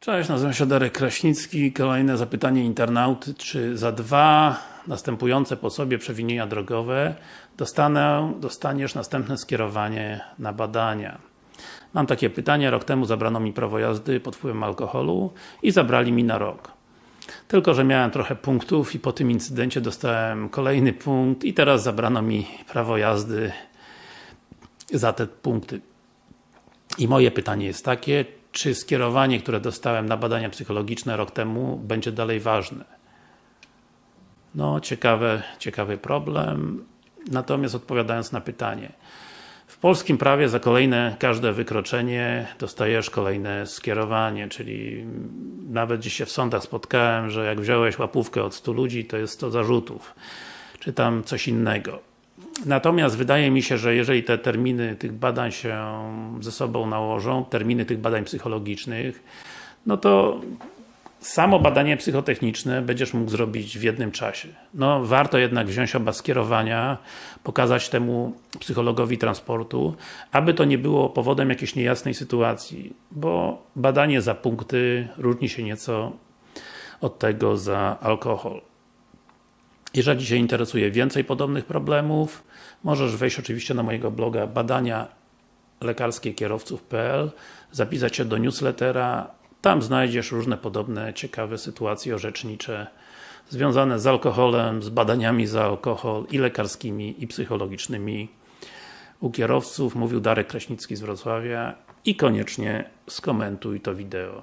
Cześć, nazywam się Darek Kraśnicki. Kolejne zapytanie internauty, czy za dwa następujące po sobie przewinienia drogowe dostanę, dostaniesz następne skierowanie na badania? Mam takie pytanie, rok temu zabrano mi prawo jazdy pod wpływem alkoholu i zabrali mi na rok. Tylko, że miałem trochę punktów i po tym incydencie dostałem kolejny punkt i teraz zabrano mi prawo jazdy za te punkty. I moje pytanie jest takie, czy skierowanie, które dostałem na badania psychologiczne rok temu, będzie dalej ważne? No, ciekawe, ciekawy problem. Natomiast odpowiadając na pytanie. W polskim prawie za kolejne, każde wykroczenie dostajesz kolejne skierowanie, czyli nawet gdzieś się w sądach spotkałem, że jak wziąłeś łapówkę od 100 ludzi, to jest 100 zarzutów, czy tam coś innego. Natomiast wydaje mi się, że jeżeli te terminy tych badań się ze sobą nałożą, terminy tych badań psychologicznych, no to samo badanie psychotechniczne będziesz mógł zrobić w jednym czasie. No, warto jednak wziąć oba skierowania, pokazać temu psychologowi transportu, aby to nie było powodem jakiejś niejasnej sytuacji, bo badanie za punkty różni się nieco od tego za alkohol. Jeżeli Cię interesuje więcej podobnych problemów, możesz wejść oczywiście na mojego bloga badania lekarskie kierowców.pl zapisać się do newslettera tam znajdziesz różne podobne, ciekawe sytuacje orzecznicze związane z alkoholem, z badaniami za alkohol i lekarskimi i psychologicznymi u kierowców. Mówił Darek Kraśnicki z Wrocławia i koniecznie skomentuj to wideo.